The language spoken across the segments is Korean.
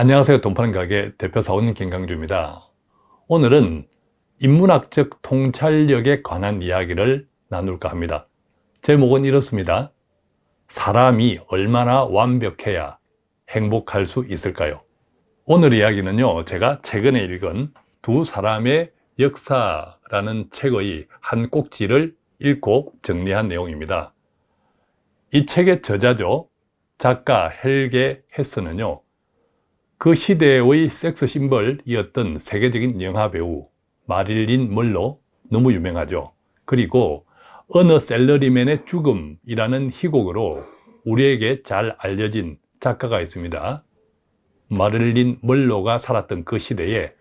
안녕하세요 돈파는 가게 대표 사원님 김강주입니다. 오늘은 인문학적 통찰력에 관한 이야기를 나눌까 합니다. 제목은 이렇습니다. 사람이 얼마나 완벽해야 행복할 수 있을까요? 오늘 이야기는요 제가 최근에 읽은 두 사람의 역사라는 책의 한 꼭지를 읽고 정리한 내용입니다. 이 책의 저자죠 작가 헬게 헤스는요 그 시대의 섹스 심벌이었던 세계적인 영화배우 마릴린 멀로 너무 유명하죠. 그리고 어느 셀러리맨의 죽음이라는 희곡으로 우리에게 잘 알려진 작가가 있습니다. 마릴린 멀로가 살았던 그 시대에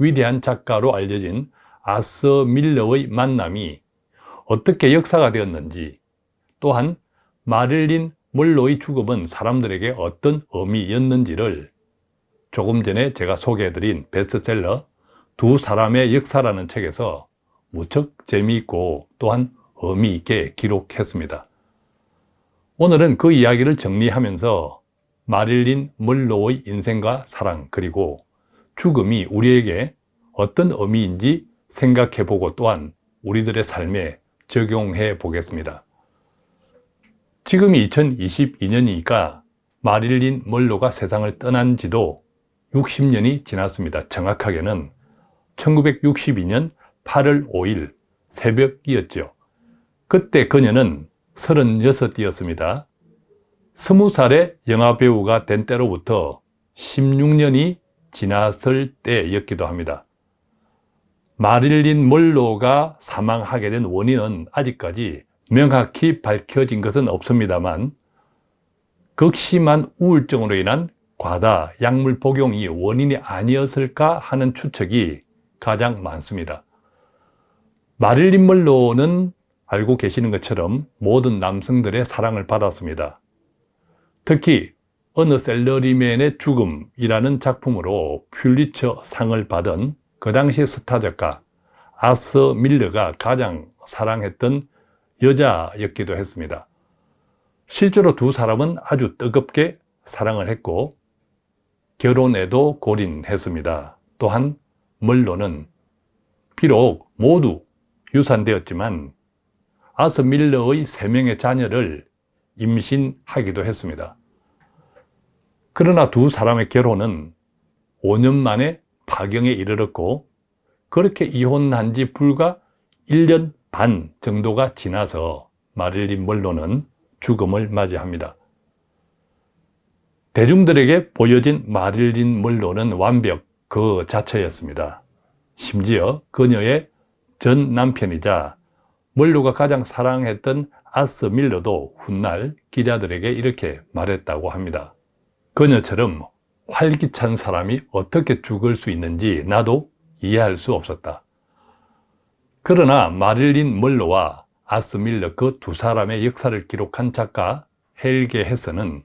위대한 작가로 알려진 아서 밀러의 만남이 어떻게 역사가 되었는지 또한 마릴린 멀로의 죽음은 사람들에게 어떤 의미였는지를 조금 전에 제가 소개해드린 베스트셀러 두 사람의 역사라는 책에서 무척 재미있고 또한 의미 있게 기록했습니다. 오늘은 그 이야기를 정리하면서 마릴린 멀로의 인생과 사랑 그리고 죽음이 우리에게 어떤 의미인지 생각해 보고 또한 우리들의 삶에 적용해 보겠습니다. 지금이 2022년이니까 마릴린 멀로가 세상을 떠난 지도 60년이 지났습니다. 정확하게는 1962년 8월 5일 새벽이었죠. 그때 그녀는 36이었습니다. 20살의 영화배우가 된 때로부터 16년이 지났을 때였기도 합니다. 마릴린 몰로가 사망하게 된 원인은 아직까지 명확히 밝혀진 것은 없습니다만 극심한 우울증으로 인한 과다 약물 복용이 원인이 아니었을까 하는 추측이 가장 많습니다. 마릴린 멀로는 알고 계시는 것처럼 모든 남성들의 사랑을 받았습니다. 특히 어느 셀러리맨의 죽음이라는 작품으로 퓰리처 상을 받은 그 당시 스타 작가 아서 밀러가 가장 사랑했던 여자였기도 했습니다. 실제로 두 사람은 아주 뜨겁게 사랑을 했고 결혼에도 골인했습니다. 또한 멀로는 비록 모두 유산되었지만 아서 밀러의 세 명의 자녀를 임신하기도 했습니다. 그러나 두 사람의 결혼은 5년 만에 파경에 이르렀고 그렇게 이혼한 지 불과 1년 반 정도가 지나서 마릴린 멀로는 죽음을 맞이합니다. 대중들에게 보여진 마릴린 멀로는 완벽 그 자체였습니다. 심지어 그녀의 전 남편이자 멀로가 가장 사랑했던 아스 밀러도 훗날 기자들에게 이렇게 말했다고 합니다. 그녀처럼 활기찬 사람이 어떻게 죽을 수 있는지 나도 이해할 수 없었다. 그러나 마릴린 멀로와 아스 밀러 그 두 사람의 역사를 기록한 작가 헬게 헤서는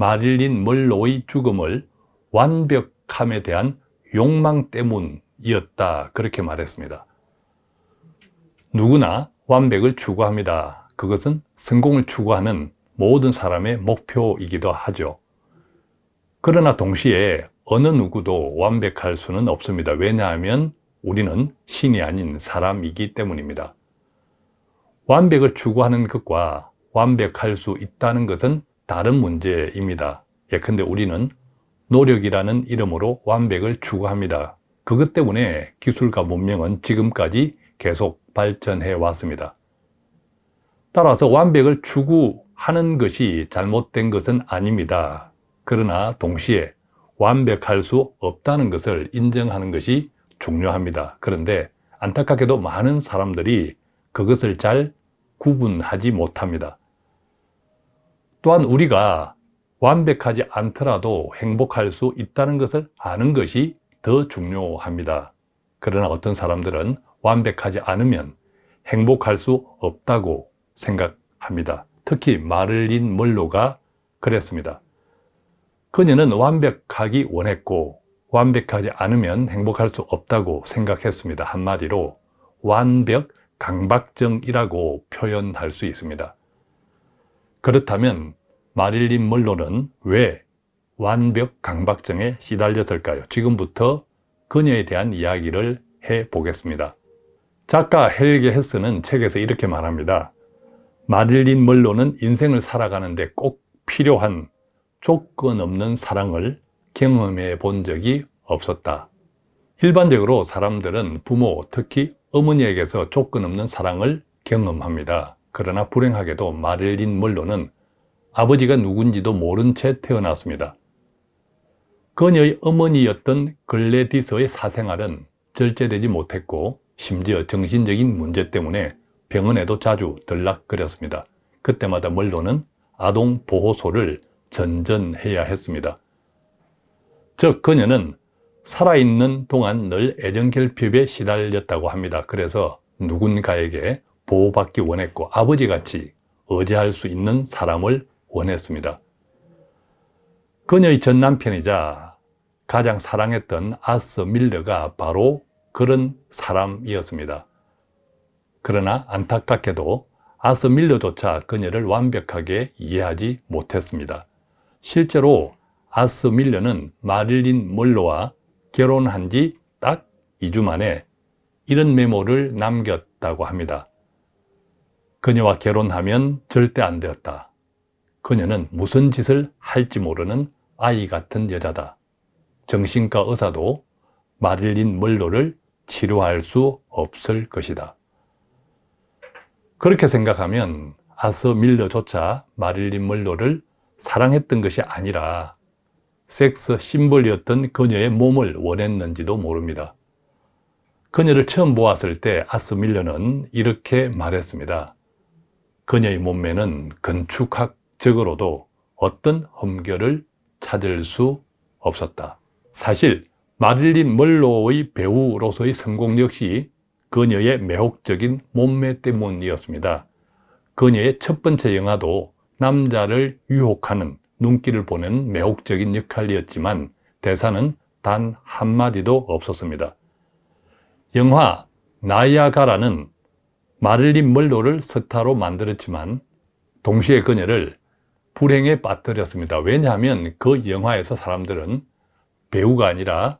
마릴린 멀로의 죽음을 완벽함에 대한 욕망 때문이었다. 그렇게 말했습니다. 누구나 완벽을 추구합니다. 그것은 성공을 추구하는 모든 사람의 목표이기도 하죠. 그러나 동시에 어느 누구도 완벽할 수는 없습니다. 왜냐하면 우리는 신이 아닌 사람이기 때문입니다. 완벽을 추구하는 것과 완벽할 수 있다는 것은 다른 문제입니다. 예컨대 우리는 노력이라는 이름으로 완벽을 추구합니다. 그것 때문에 기술과 문명은 지금까지 계속 발전해 왔습니다. 따라서 완벽을 추구하는 것이 잘못된 것은 아닙니다. 그러나 동시에 완벽할 수 없다는 것을 인정하는 것이 중요합니다. 그런데 안타깝게도 많은 사람들이 그것을 잘 구분하지 못합니다. 또한 우리가 완벽하지 않더라도 행복할 수 있다는 것을 아는 것이 더 중요합니다. 그러나 어떤 사람들은 완벽하지 않으면 행복할 수 없다고 생각합니다. 특히 마를린 멀로가 그랬습니다. 그녀는 완벽하기 원했고 완벽하지 않으면 행복할 수 없다고 생각했습니다. 한마디로 완벽 강박증이라고 표현할 수 있습니다. 그렇다면 마릴린 멀로는 왜 완벽 강박증에 시달렸을까요? 지금부터 그녀에 대한 이야기를 해보겠습니다. 작가 헬게 헤스는 책에서 이렇게 말합니다. 마릴린 멀로는 인생을 살아가는데 꼭 필요한 조건 없는 사랑을 경험해 본 적이 없었다. 일반적으로 사람들은 부모, 특히 어머니에게서 조건 없는 사랑을 경험합니다. 그러나 불행하게도 마릴린 멀로는 아버지가 누군지도 모른 채 태어났습니다. 그녀의 어머니였던 글래디서의 사생활은 절제되지 못했고 심지어 정신적인 문제 때문에 병원에도 자주 들락거렸습니다. 그때마다 멀로는 아동보호소를 전전해야 했습니다. 즉 그녀는 살아있는 동안 늘 애정결핍에 시달렸다고 합니다. 그래서 누군가에게 보호받기 원했고 아버지같이 의지할 수 있는 사람을 원했습니다. 그녀의 전 남편이자 가장 사랑했던 아스 밀러가 바로 그런 사람이었습니다. 그러나 안타깝게도 아스 밀러조차 그녀를 완벽하게 이해하지 못했습니다. 실제로 아스 밀러는 마릴린 멀로와 결혼한 지 딱 2주 만에 이런 메모를 남겼다고 합니다. 그녀와 결혼하면 절대 안 되었다. 그녀는 무슨 짓을 할지 모르는 아이 같은 여자다. 정신과 의사도 마릴린 멀로를 치료할 수 없을 것이다. 그렇게 생각하면 아스 밀러조차 마릴린 멀로를 사랑했던 것이 아니라 섹스 심벌이었던 그녀의 몸을 원했는지도 모릅니다. 그녀를 처음 보았을 때 아스 밀러는 이렇게 말했습니다. 그녀의 몸매는 건축학적으로도 어떤 흠결을 찾을 수 없었다. 사실 마릴린 멀로의 배우로서의 성공 역시 그녀의 매혹적인 몸매 때문이었습니다. 그녀의 첫 번째 영화도 남자를 유혹하는 눈길을 보는 매혹적인 역할이었지만 대사는 단 한마디도 없었습니다. 영화 나이아가라는 마릴린 멀로를 스타로 만들었지만 동시에 그녀를 불행에 빠뜨렸습니다. 왜냐하면 그 영화에서 사람들은 배우가 아니라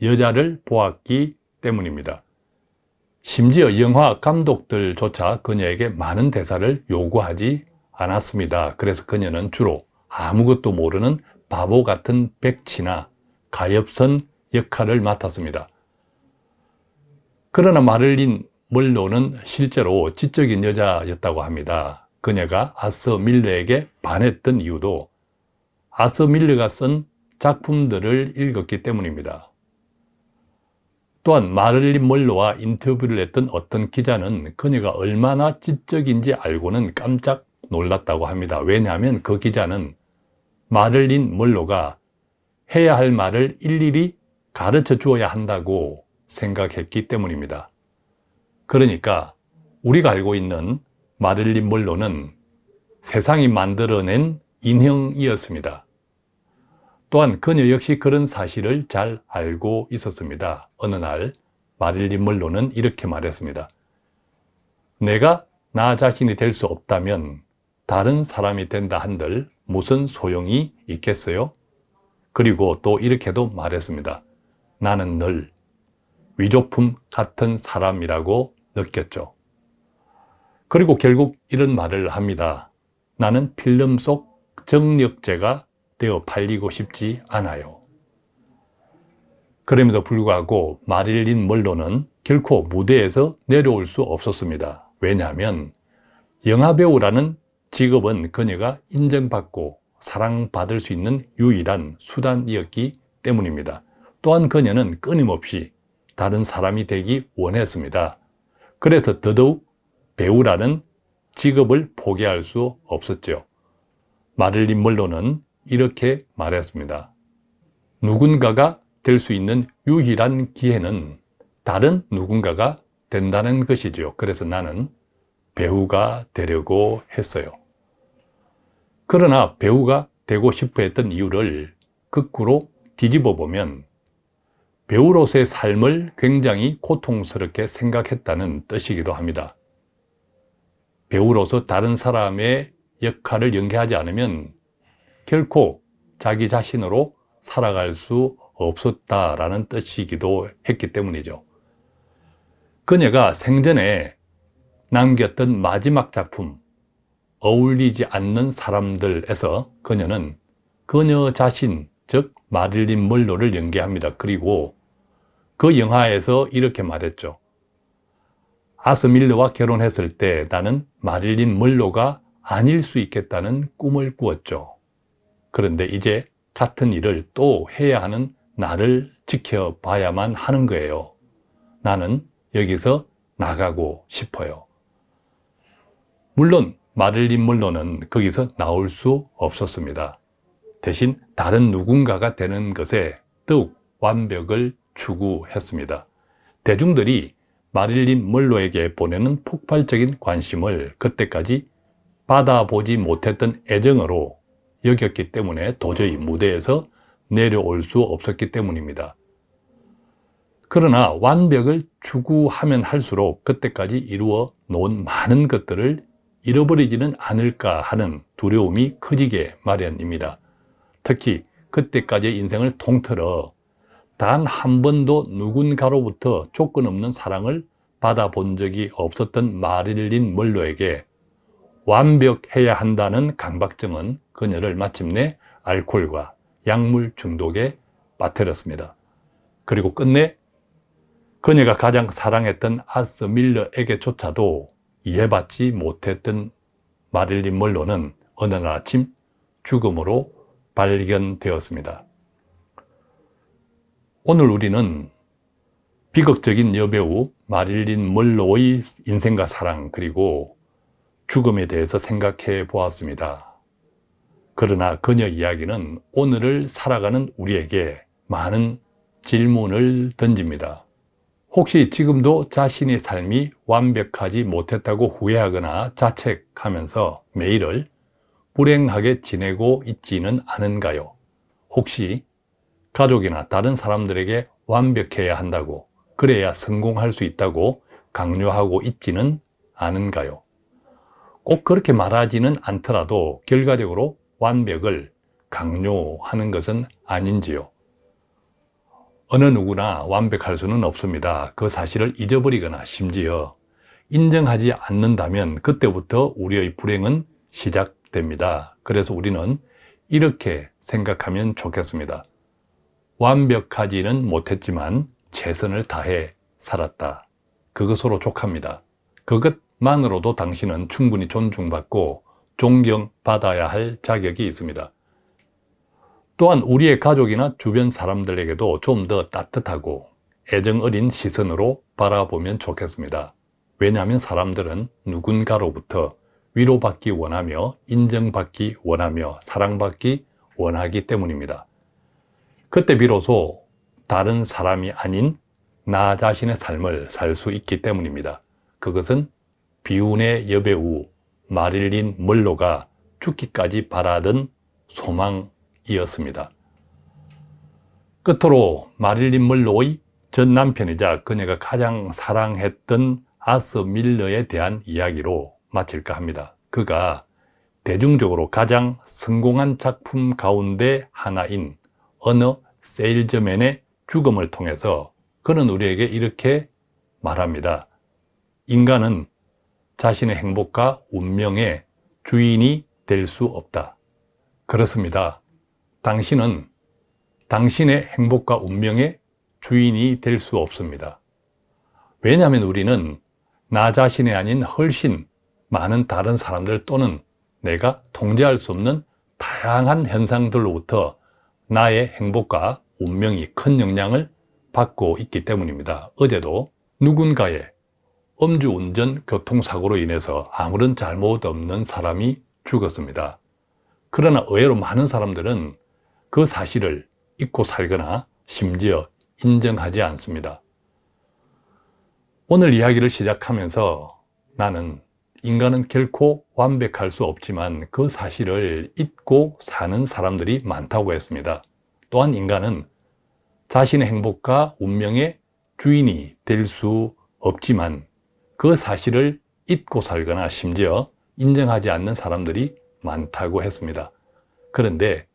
여자를 보았기 때문입니다. 심지어 영화 감독들조차 그녀에게 많은 대사를 요구하지 않았습니다. 그래서 그녀는 주로 아무것도 모르는 바보 같은 백치나 가엾은 역할을 맡았습니다. 그러나 마를린 멀로는 실제로 지적인 여자였다고 합니다. 그녀가 아스 밀러에게 반했던 이유도 아스 밀러가 쓴 작품들을 읽었기 때문입니다. 또한 마를린 멀로와 인터뷰를 했던 어떤 기자는 그녀가 얼마나 지적인지 알고는 깜짝 놀랐다고 합니다. 왜냐하면 그 기자는 마를린 멀로가 해야 할 말을 일일이 가르쳐 주어야 한다고 생각했기 때문입니다. 그러니까 우리가 알고 있는 마를린 멀로는 세상이 만들어낸 인형이었습니다. 또한 그녀 역시 그런 사실을 잘 알고 있었습니다. 어느 날 마릴린 멀로는 이렇게 말했습니다. 내가 나 자신이 될 수 없다면 다른 사람이 된다 한들 무슨 소용이 있겠어요? 그리고 또 이렇게도 말했습니다. 나는 늘 위조품 같은 사람이라고 느꼈죠. 그리고 결국 이런 말을 합니다. 나는 필름 속 정력제가 되어 팔리고 싶지 않아요. 그럼에도 불구하고 마릴린 멀로는 결코 무대에서 내려올 수 없었습니다. 왜냐하면 영화배우라는 직업은 그녀가 인정받고 사랑받을 수 있는 유일한 수단이었기 때문입니다. 또한 그녀는 끊임없이 다른 사람이 되기 원했습니다. 그래서 더더욱 배우라는 직업을 포기할 수 없었죠. 마릴린 멀로는 이렇게 말했습니다. 누군가가 될 수 있는 유일한 기회는 다른 누군가가 된다는 것이죠. 그래서 나는 배우가 되려고 했어요. 그러나 배우가 되고 싶어 했던 이유를 거꾸로 뒤집어 보면 배우로서의 삶을 굉장히 고통스럽게 생각했다는 뜻이기도 합니다. 배우로서 다른 사람의 역할을 연기하지 않으면 결코 자기 자신으로 살아갈 수 없었다라는 뜻이기도 했기 때문이죠. 그녀가 생전에 남겼던 마지막 작품 어울리지 않는 사람들에서 그녀는 그녀 자신 즉 마릴린 멀로를 연기합니다. 그리고 그 영화에서 이렇게 말했죠. 아스 밀러와 결혼했을 때 나는 마릴린 멀로가 아닐 수 있겠다는 꿈을 꾸었죠. 그런데 이제 같은 일을 또 해야 하는 나를 지켜봐야만 하는 거예요. 나는 여기서 나가고 싶어요. 물론 마릴린 멀로는 거기서 나올 수 없었습니다. 대신 다른 누군가가 되는 것에 더욱 완벽을 추구했습니다. 대중들이 마릴린 멀로에게 보내는 폭발적인 관심을 그때까지 받아보지 못했던 애정으로 여겼기 때문에 도저히 무대에서 내려올 수 없었기 때문입니다. 그러나 완벽을 추구하면 할수록 그때까지 이루어 놓은 많은 것들을 잃어버리지는 않을까 하는 두려움이 커지게 마련입니다. 특히 그때까지의 인생을 통틀어 단 한 번도 누군가로부터 조건 없는 사랑을 받아본 적이 없었던 마릴린 멀로에게 완벽해야 한다는 강박증은 그녀를 마침내 알코올과 약물 중독에 빠뜨렸습니다. 그리고 끝내 그녀가 가장 사랑했던 아스 밀러에게조차도 이해받지 못했던 마릴린 멀로는 어느 날 아침 죽음으로 발견되었습니다. 오늘 우리는 비극적인 여배우 마릴린 멀로의 인생과 사랑 그리고 죽음에 대해서 생각해 보았습니다. 그러나 그녀 이야기는 오늘을 살아가는 우리에게 많은 질문을 던집니다. 혹시 지금도 자신의 삶이 완벽하지 못했다고 후회하거나 자책하면서 매일을 불행하게 지내고 있지는 않은가요? 혹시 가족이나 다른 사람들에게 완벽해야 한다고 그래야 성공할 수 있다고 강요하고 있지는 않은가요? 꼭 그렇게 말하지는 않더라도 결과적으로 완벽을 강요하는 것은 아닌지요? 어느 누구나 완벽할 수는 없습니다. 그 사실을 잊어버리거나 심지어 인정하지 않는다면 그때부터 우리의 불행은 시작 됩니다. 그래서 우리는 이렇게 생각하면 좋겠습니다. 완벽하지는 못했지만 최선을 다해 살았다. 그것으로 족합니다. 그것만으로도 당신은 충분히 존중받고 존경받아야 할 자격이 있습니다. 또한 우리의 가족이나 주변 사람들에게도 좀 더 따뜻하고 애정 어린 시선으로 바라보면 좋겠습니다. 왜냐하면 사람들은 누군가로부터 위로받기 원하며 인정받기 원하며 사랑받기 원하기 때문입니다. 그때 비로소 다른 사람이 아닌 나 자신의 삶을 살 수 있기 때문입니다. 그것은 비운의 여배우 마릴린 멀로가 죽기까지 바라던 소망이었습니다. 끝으로 마릴린 멀로의 전 남편이자 그녀가 가장 사랑했던 아스 밀러에 대한 이야기로 마칠까 합니다. 그가 대중적으로 가장 성공한 작품 가운데 하나인 어느 세일즈맨의 죽음을 통해서 그는 우리에게 이렇게 말합니다. 인간은 자신의 행복과 운명의 주인이 될 수 없다. 그렇습니다. 당신은 당신의 행복과 운명의 주인이 될 수 없습니다. 왜냐하면 우리는 나 자신이 아닌 훨씬 많은 다른 사람들 또는 내가 통제할 수 없는 다양한 현상들로부터 나의 행복과 운명이 큰 영향을 받고 있기 때문입니다. 어제도 누군가의 음주운전 교통사고로 인해서 아무런 잘못 없는 사람이 죽었습니다. 그러나 의외로 많은 사람들은 그 사실을 잊고 살거나 심지어 인정하지 않습니다. 오늘 이야기를 시작하면서 나는 인간은 결코 완벽할 수 없지만 그 사실을 잊고 사는 사람들이 많다고 했습니다. 또한 인간은 자신의 행복과 운명의 주인이 될 수 없지만 그 사실을 잊고 살거나 심지어 인정하지 않는 사람들이 많다고 했습니다. 그런데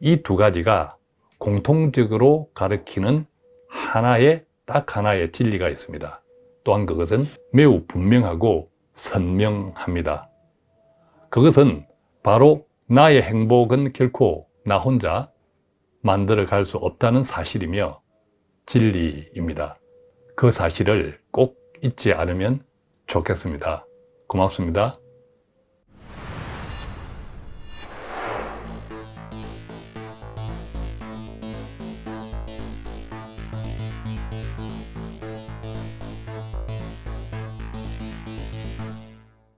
이 두 가지가 공통적으로 가리키는 하나의 딱 하나의 진리가 있습니다. 또한 그것은 매우 분명하고 선명합니다. 그것은 바로 나의 행복은 결코 나 혼자 만들어 갈 수 없다는 사실이며 진리입니다. 그 사실을 꼭 잊지 않으면 좋겠습니다. 고맙습니다.